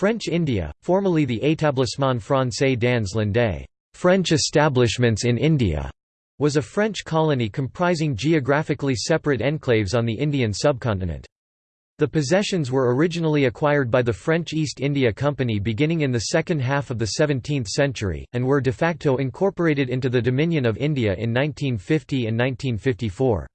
French India, formerly the Établissement français dans l'Inde French establishments in India, was a French colony comprising geographically separate enclaves on the Indian subcontinent. The possessions were originally acquired by the French East India Company beginning in the second half of the 17th century, and were de facto incorporated into the Dominion of India in 1950 and 1954.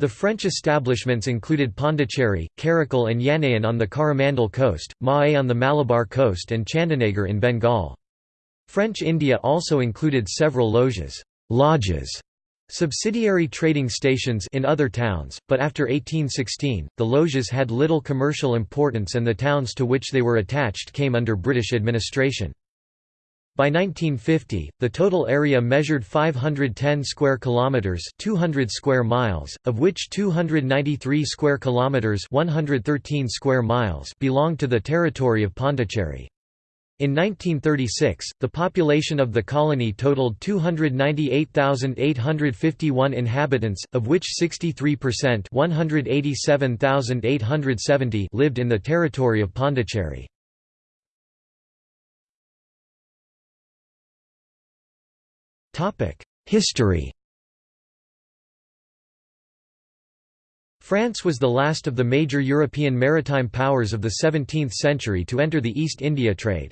The French establishments included Pondicherry, Karaikal and Yanaon on the Coromandel coast, Mahé on the Malabar coast and Chandanagar in Bengal. French India also included several loges, lodges subsidiary trading stations in other towns, but after 1816, the loges had little commercial importance and the towns to which they were attached came under British administration. By 1950, the total area measured 510 square kilometers, 200 square miles, of which 293 square kilometers, 113 square miles belonged to the territory of Pondicherry. In 1936, the population of the colony totaled 298,851 inhabitants, of which 63% 187,870 lived in the territory of Pondicherry. History France was the last of the major European maritime powers of the 17th century to enter the East India trade.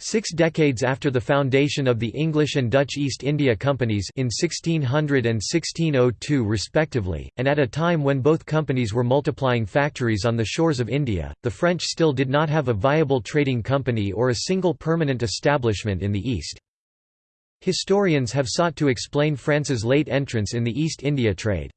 Six decades after the foundation of the English and Dutch East India Companies in 1600 and 1602 respectively, and at a time when both companies were multiplying factories on the shores of India, the French still did not have a viable trading company or a single permanent establishment in the East. Historians have sought to explain France's late entrance in the East India trade.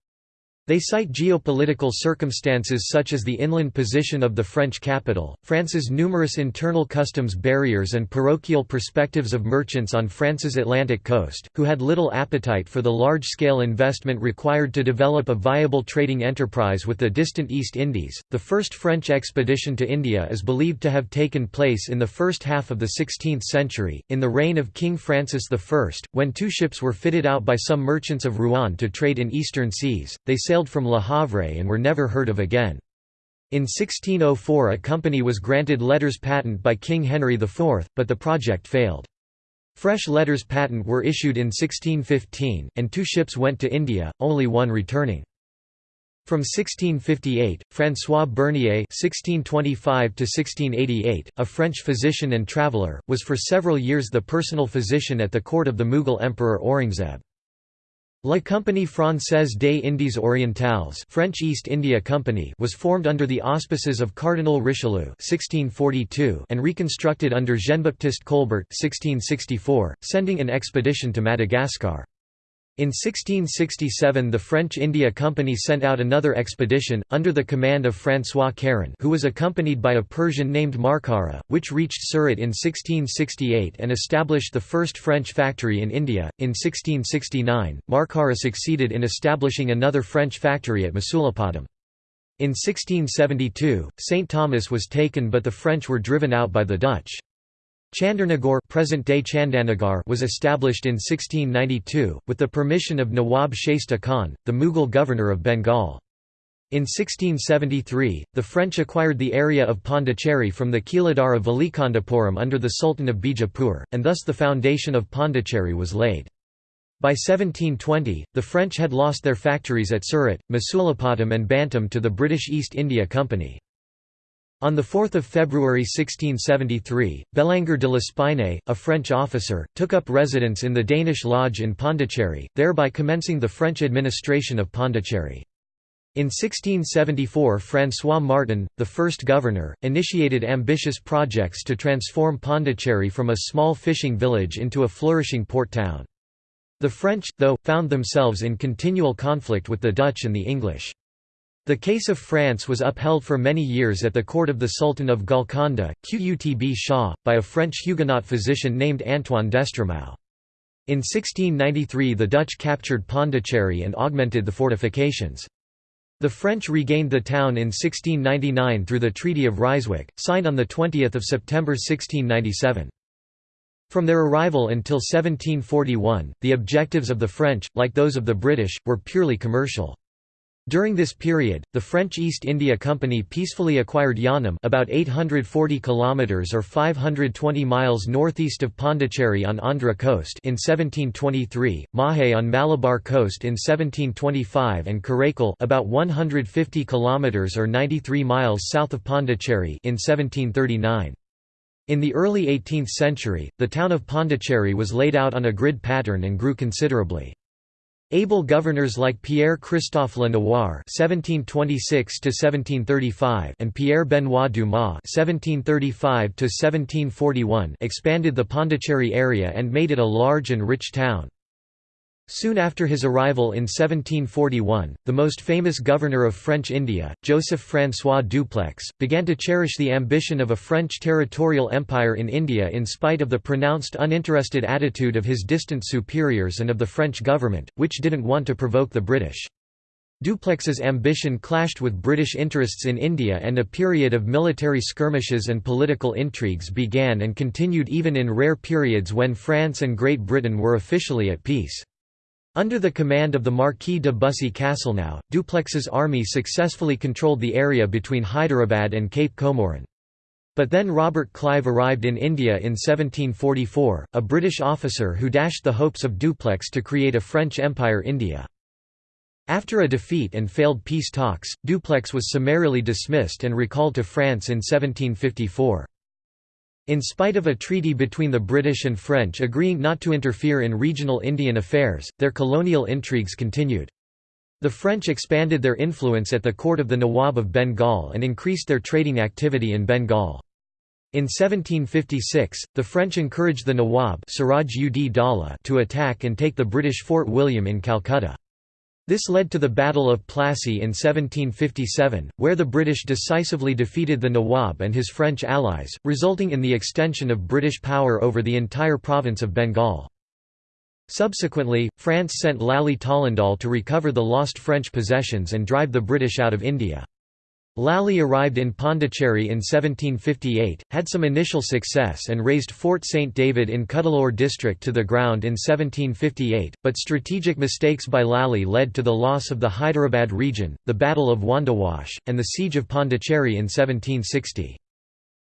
They cite geopolitical circumstances such as the inland position of the French capital, France's numerous internal customs barriers and parochial perspectives of merchants on France's Atlantic coast, who had little appetite for the large-scale investment required to develop a viable trading enterprise with the distant East Indies. The first French expedition to India is believed to have taken place in the first half of the 16th century, in the reign of King Francis I, when two ships were fitted out by some merchants of Rouen to trade in eastern seas. They sailed sailed from Le Havre and were never heard of again. In 1604 a company was granted letters patent by King Henry IV, but the project failed. Fresh letters patent were issued in 1615, and two ships went to India, only one returning. From 1658, François Bernier (1625–1688), a French physician and traveller, was for several years the personal physician at the court of the Mughal Emperor Aurangzeb. La Compagnie Française des Indes Orientales French East India Company was formed under the auspices of Cardinal Richelieu 1642 and reconstructed under Jean-Baptiste Colbert 1664, sending an expedition to Madagascar. In 1667 the French India Company sent out another expedition, under the command of François Caron who was accompanied by a Persian named Markara, which reached Surat in 1668 and established the first French factory in India. In 1669, Markara succeeded in establishing another French factory at Masulipatam. In 1672, St. Thomas was taken but the French were driven out by the Dutch. Chandarnagar present-day Chandanagar was established in 1692, with the permission of Nawab Shaista Khan, the Mughal governor of Bengal. In 1673, the French acquired the area of Pondicherry from the Keeladar of under the Sultan of Bijapur, and thus the foundation of Pondicherry was laid. By 1720, the French had lost their factories at Surat, Masulipatam and Bantam to the British East India Company. On 4 February 1673, Bellanger de l'Espine, a French officer, took up residence in the Danish lodge in Pondicherry, thereby commencing the French administration of Pondicherry. In 1674 François Martin, the first governor, initiated ambitious projects to transform Pondicherry from a small fishing village into a flourishing port town. The French, though, found themselves in continual conflict with the Dutch and the English. The case of France was upheld for many years at the court of the Sultan of Golconda, Qutb Shah, by a French Huguenot physician named Antoine d'Estremaux. In 1693 the Dutch captured Pondicherry and augmented the fortifications. The French regained the town in 1699 through the Treaty of Ryswick, signed on 20 September 1697. From their arrival until 1741, the objectives of the French, like those of the British, were purely commercial. During this period, the French East India Company peacefully acquired Yanam about 840 kilometers or 520 miles northeast of Pondicherry on Andhra coast in 1723, Mahe on Malabar coast in 1725 and Karaikal about 150 kilometers or 93 miles south of Pondicherry in 1739. In the early 18th century, the town of Pondicherry was laid out on a grid pattern and grew considerably. Able governors like Pierre-Christophe Lenoir (1726–1735) and Pierre Benoit Dumas (1735–1741) expanded the Pondicherry area and made it a large and rich town. Soon after his arrival in 1741, the most famous governor of French India, Joseph-François Dupleix, began to cherish the ambition of a French territorial empire in India in spite of the pronounced uninterested attitude of his distant superiors and of the French government, which didn't want to provoke the British. Dupleix's ambition clashed with British interests in India and a period of military skirmishes and political intrigues began and continued even in rare periods when France and Great Britain were officially at peace. Under the command of the Marquis de Bussy Castelnau, Dupleix's army successfully controlled the area between Hyderabad and Cape Comorin. But then Robert Clive arrived in India in 1744, a British officer who dashed the hopes of Dupleix to create a French Empire India. After a defeat and failed peace talks, Dupleix was summarily dismissed and recalled to France in 1754. In spite of a treaty between the British and French agreeing not to interfere in regional Indian affairs, their colonial intrigues continued. The French expanded their influence at the court of the Nawab of Bengal and increased their trading activity in Bengal. In 1756, the French encouraged the Nawab Siraj ud Daula to attack and take the British Fort William in Calcutta. This led to the Battle of Plassey in 1757, where the British decisively defeated the Nawab and his French allies, resulting in the extension of British power over the entire province of Bengal. Subsequently, France sent Lally Tollendal to recover the lost French possessions and drive the British out of India. Lally arrived in Pondicherry in 1758, had some initial success and razed Fort St. David in Cuddalore district to the ground in 1758, but strategic mistakes by Lally led to the loss of the Hyderabad region, the Battle of Wandiwash, and the Siege of Pondicherry in 1760.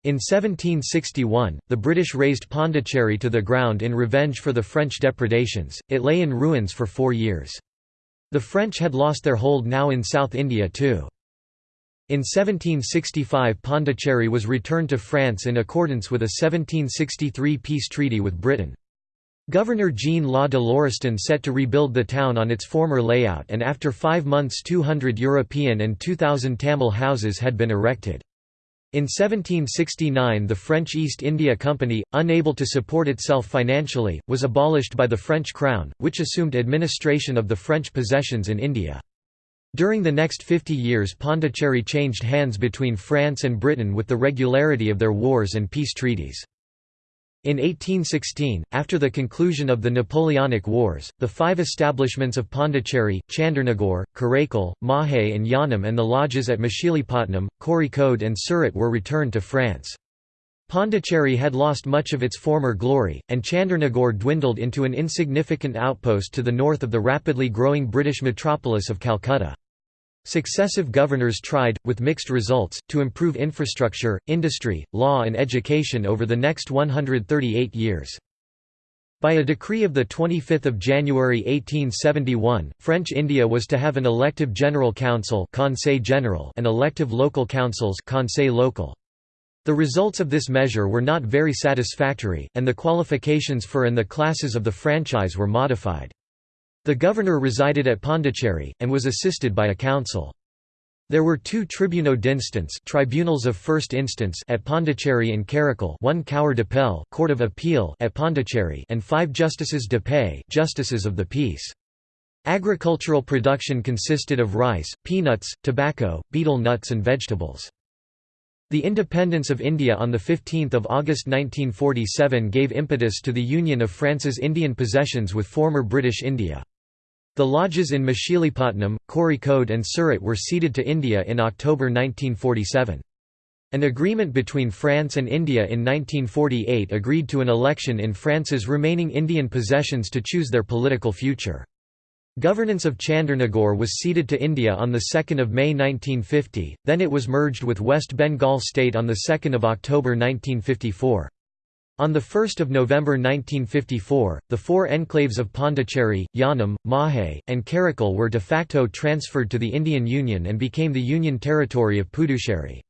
In 1761, the British razed Pondicherry to the ground in revenge for the French depredations, it lay in ruins for four years. The French had lost their hold now in South India too. In 1765 Pondicherry was returned to France in accordance with a 1763 peace treaty with Britain. Governor Jean Law de Lauriston set to rebuild the town on its former layout and after five months 200 European and 2,000 Tamil houses had been erected. In 1769 the French East India Company, unable to support itself financially, was abolished by the French crown, which assumed administration of the French possessions in India. During the next 50 years Pondicherry changed hands between France and Britain with the regularity of their wars and peace treaties. In 1816, after the conclusion of the Napoleonic Wars, the five establishments of Pondicherry, Chandernagore, Karaikal, Mahe and Yanam and the lodges at Machilipatnam, Kozhikode and Surat were returned to France. Pondicherry had lost much of its former glory, and Chandernagore dwindled into an insignificant outpost to the north of the rapidly growing British metropolis of Calcutta. Successive governors tried, with mixed results, to improve infrastructure, industry, law and education over the next 138 years. By a decree of 25 January 1871, French India was to have an elective general council General and elective local councils Local. The results of this measure were not very satisfactory, and the qualifications for and the classes of the franchise were modified. The governor resided at Pondicherry, and was assisted by a council. There were two tribunaux d'instance tribunals of first instance at Pondicherry and Karaikal one cour d'appel court of appeal at Pondicherry and five justices de paix justices of the peace. Agricultural production consisted of rice, peanuts, tobacco, betel nuts and vegetables. The independence of India on 15 August 1947 gave impetus to the union of France's Indian possessions with former British India. The lodges in Machilipatnam, Kozhikode and Surat were ceded to India in October 1947. An agreement between France and India in 1948 agreed to an election in France's remaining Indian possessions to choose their political future. Governance of Chandernagore was ceded to India on 2 May 1950, then it was merged with West Bengal state on 2 October 1954. On 1 November 1954, the four enclaves of Pondicherry, Yanam, Mahe, and Karaikal were de facto transferred to the Indian Union and became the Union territory of Puducherry.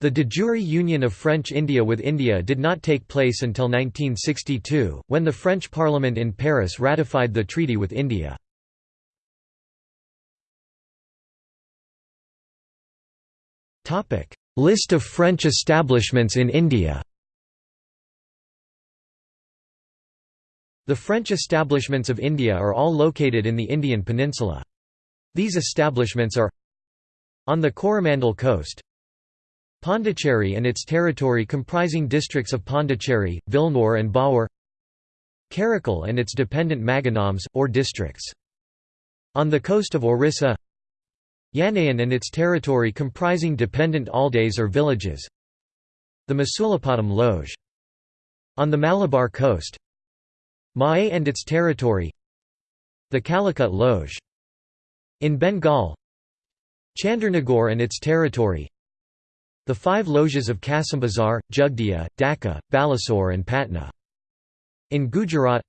The de jure union of French India with India did not take place until 1962, when the French Parliament in Paris ratified the treaty with India. List of French establishments in India The French establishments of India are all located in the Indian peninsula. These establishments are on the Coromandel coast Pondicherry and its territory comprising districts of Pondicherry, Villenour and Bahour Karaikal and its dependent Maganams, or districts. On the coast of Orissa Yanaon and its territory comprising dependent aldeas or villages The Masulipatam Loge. On the Malabar coast Mahe and its territory The Calicut Loge. In Bengal Chandernagore and its territory The five loges of Kasimbazar, Jugdia, Dhaka, Balasore and Patna. In Gujarat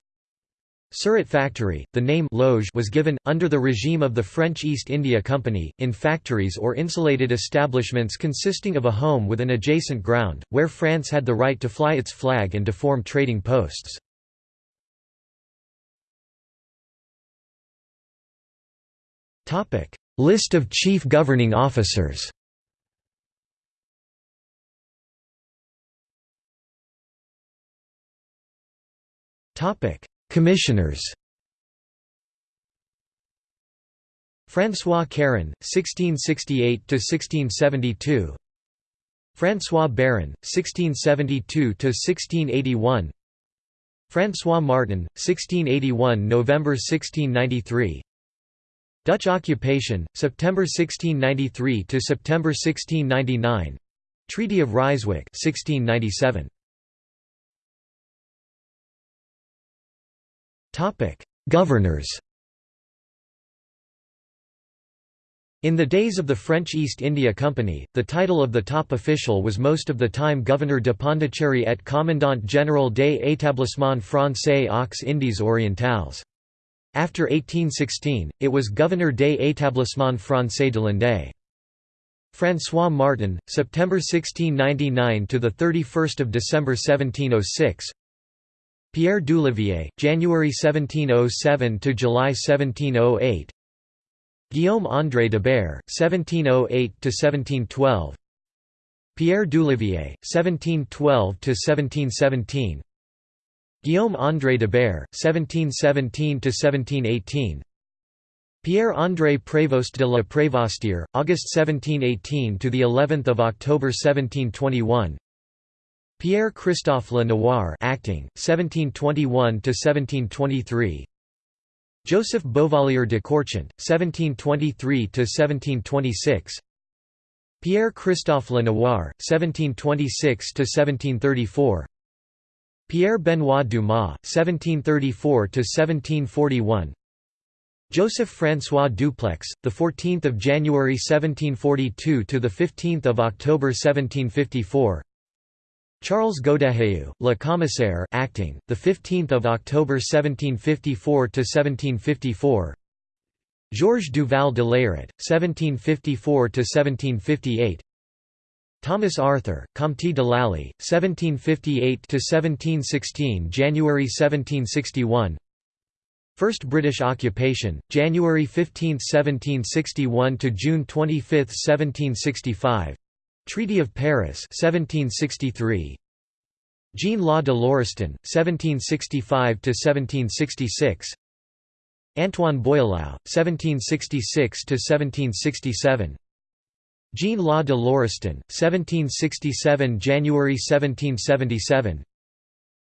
Surat factory, the name loge was given, under the regime of the French East India Company, in factories or insulated establishments consisting of a home with an adjacent ground, where France had the right to fly its flag and to form trading posts. List of chief governing officers Commissioners François Caron, 1668–1672 François Baron, 1672–1681 François Martin, 1681 November 1693 Dutch occupation, September 1693 to September 1699 Treaty of Ryswick 1697 Topic: Governors. In the days of the French East India Company, the title of the top official was most of the time Governor de Pondicherry et Commandant général des établissements français aux Indies orientales. After 1816, it was Governeur des établissements français de l'Inde. François Martin, September 1699 to the 31st of December 1706, Pierre Dulivier, January 1707 to July 1708. Guillaume André de Baer, 1708 to 1712. Pierre Dulivier, 1712 to 1717. Guillaume André de Baer, 1717 to 1718. Pierre André Prévost de la Prévostière, August 1718 to the 11th of October 1721. Pierre Christophe Le Noir acting 1721 to 1723 Joseph Beauvallier de Courchant 1723 to 1726 Pierre Christophe Le Noir 1726 to 1734 Pierre Benoit Dumas 1734 to 1741 Joseph François Dupleix, the 14th of January 1742 to the 15th of October 1754. Charles Godeheu, Le Commissaire acting, the 15th of October 1754 to 1754. Georges Duval de Leyrit, 1754 to 1758. Thomas Arthur, Comte de Lally, 1758 to 1716, January 1761. First British occupation, January 15, 1761 to June 25, 1765. Treaty of Paris 1763 Jean Law de Lauriston 1765 to 1766 Antoine Boileau 1766 to 1767 Jean Law de Lauriston 1767 January 1777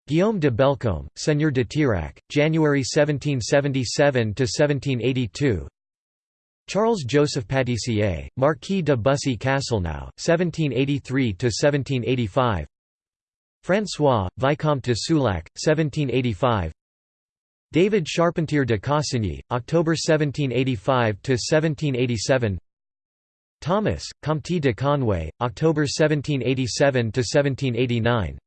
Guillaume de Bellecombe, Seigneur de Tirac, January 1777 to 1782 Charles Joseph Pâtissier, Marquis de Bussy Castelnau, 1783–1785 François, Vicomte de Souillac, 1785 David Charpentier de Cossigny, October 1785 to 1787. Thomas, Comte de Conway, October 1787 to 1789.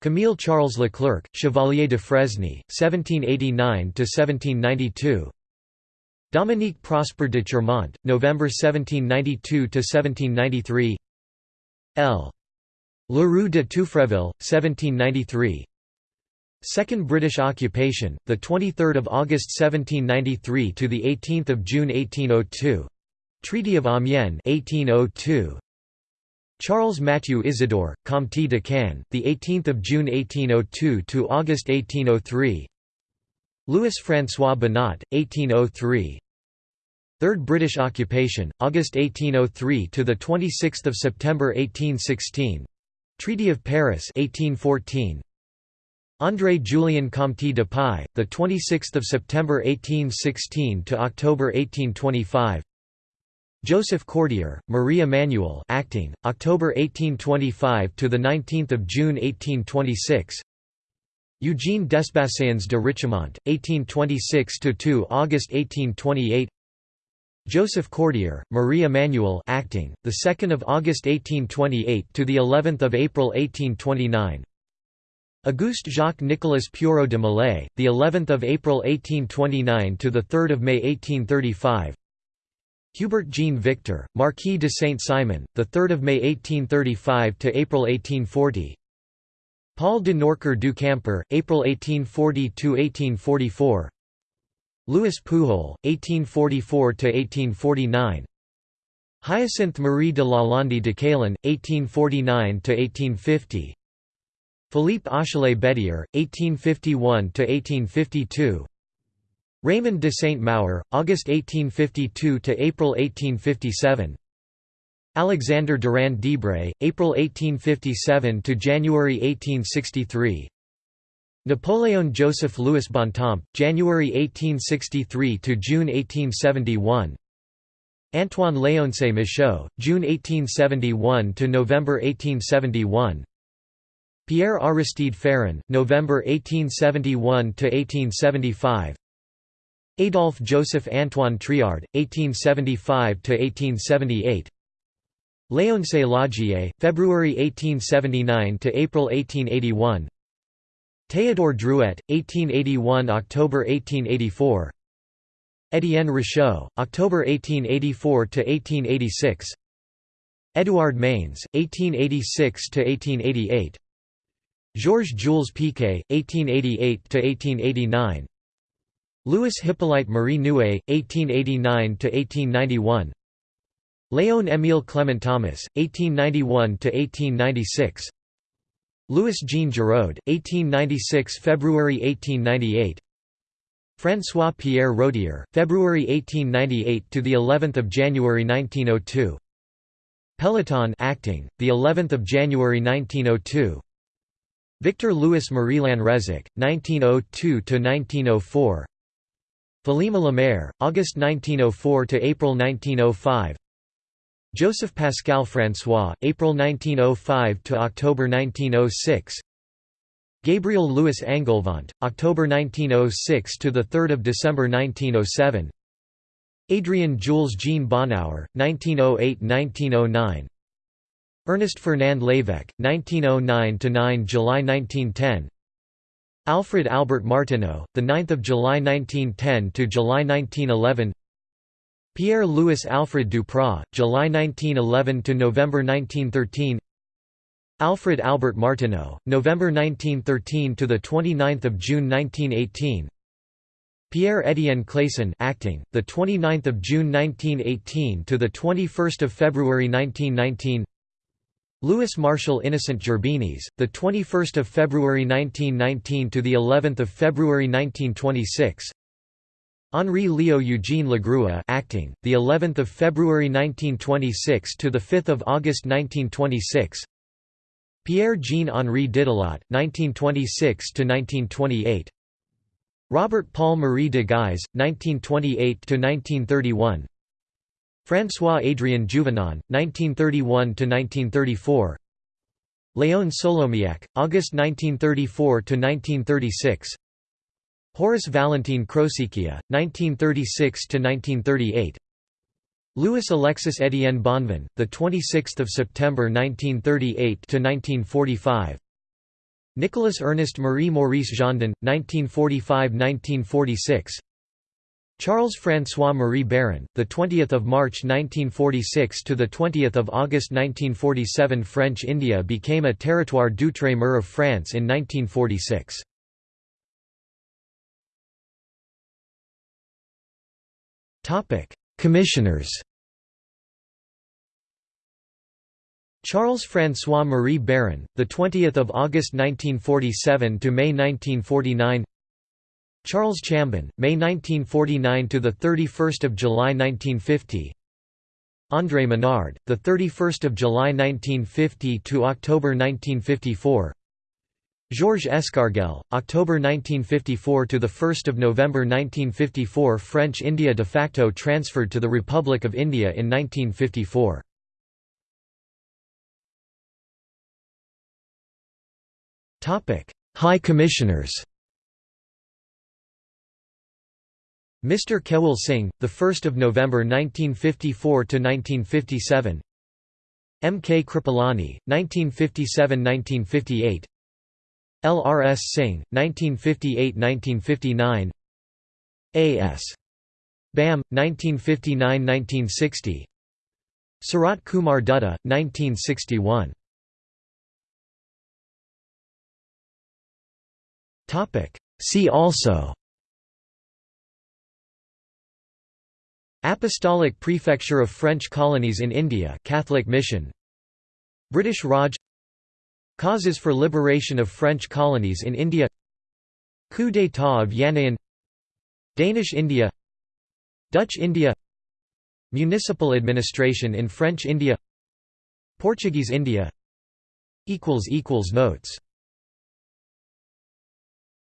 Camille Charles Leclerc, Chevalier de Fresny, 1789 to 1792. Dominique Prosper de Chermont, November 1792 to 1793. L. Leroux de Touffreville, 1793. Second British occupation, the 23rd of August 1793 to the 18th of June 1802. Treaty of Amiens 1802. Charles Mathieu Isidore, Comte de Caen, the 18th of June 1802 to August 1803. Louis François Bonnat, 1803. Third British occupation, August 1803 to the 26th of September 1816. Treaty of Paris 1814. André Julien Comte de Pai, the 26th of September 1816 to October 1825. Joseph Cordier, Marie Emmanuel, acting, October 1825 to the 19th of June 1826. Eugene Desbassayns de Richemont, 1826 to 2 August 1828. Joseph Cordier, Marie Emmanuel, acting, the 2nd of August 1828 to the 11th of April 1829. Auguste Jacques Nicolas Pureau de Malay, the 11th of April 1829 to the 3rd of May 1835. Hubert Jean Victor, Marquis de Saint-Simon, the 3rd of May 1835 to April 1840. Paul de Norquer du Camper, April 1840 to 1844. Louis Pujol, 1844 to 1849. Hyacinthe Marie de Lalande de Caillan, 1849 to 1850. Philippe Achelet Bédier, 1851–1852 Raymond de Saint-Maur, August 1852 to April 1857. Alexander Durand Debray, April 1857 to January 1863. Napoleon Joseph Louis Bontemps, January 1863 to June 1871. Antoine Léoncé Michaud, June 1871 to November 1871. Pierre Aristide Ferron, November 1871 to 1875. Adolphe Joseph Antoine Triard, 1875 to 1878. Léoncé Laugier, February 1879 to April 1881. Théodore Drouet, 1881 October 1884. Étienne Richaud, October 1884 to 1886. Édouard Maines, 1886 to 1888. Georges Jules Piquet, 1888–1889 Louis Hippolyte Marie Nouet, 1889–1891 Léon Émile Clement Thomas, 1891–1896 Louis Jean Giraud, 1896 February 1898 François Pierre Rodier, February 1898 to the 11th of January 1902 Peloton acting, the 11th of January 1902 Victor Louis Marie Lanrezac, 1902–1904 Philima Lemaire, August 1904 to April 1905 Joseph Pascal François, April 1905 to October 1906 Gabriel Louis Angoulvant, October 1906 to the 3rd of December 1907 Adrian Jules Jean Bonauer, 1908–1909 Ernest Fernand Lévesque, 1909 to 9 July 1910 Alfred Albert Martineau, 9 July 1910 to July 1911 Pierre-Louis Alfred Duprat, July 1911 to November 1913 Alfred Albert Martineau, November 1913 to the 29th of June 1918 Pierre Etienne Clayson acting, the 29th of June 1918 to the 21st of February 1919 Louis Marshal Innocent Gerbinis, the 21st of February 1919 to the 11th of February 1926. Henri Leo Eugene Lagrua, acting, the 11th of February 1926 to the 5th of August 1926. Pierre Jean Henri Didelot, 1926 to 1928. Robert Paul Marie de Guise, 1928 to 1931. François-Adrien Juvenon, 1931–1934 Léon Solomiac, August 1934–1936 Horace Valentin Crocicchia, 1936–1938 Louis Alexis Étienne Bonvin, the 26th of September 1938 to 1945. Nicolas Ernest Marie Maurice Gendon, 1945–1946. Charles François Marie Baron, the 20th of March 1946 to the 20th of August 1947. French India became a territoire d'outre-mer of France in 1946. Topic: Commissioners. Charles François Marie Baron, the 20th of August 1947 to May 1949. Charles Chambon, May 1949 to the 31st of July 1950. André Menard, the 31st of July 1950 to October 1954. Georges Escargel, October 1954 to the 1st of November 1954 French India de facto transferred to the Republic of India in 1954. Topic: High Commissioners. Mr. Kewal Singh, the 1st of November 1954 to 1957. M. K. Kripalani, 1957–1958 L. R. S. Singh, 1958–1959 A. S. Bam, 1959–1960 Sarat Kumar Dutta, 1961 See also Apostolic Prefecture of French Colonies in India Catholic Mission. British Raj. Causes for liberation of French colonies in India. Coup d'état of Yanaon Danish India. Dutch India. Municipal administration in French India. Portuguese India. Notes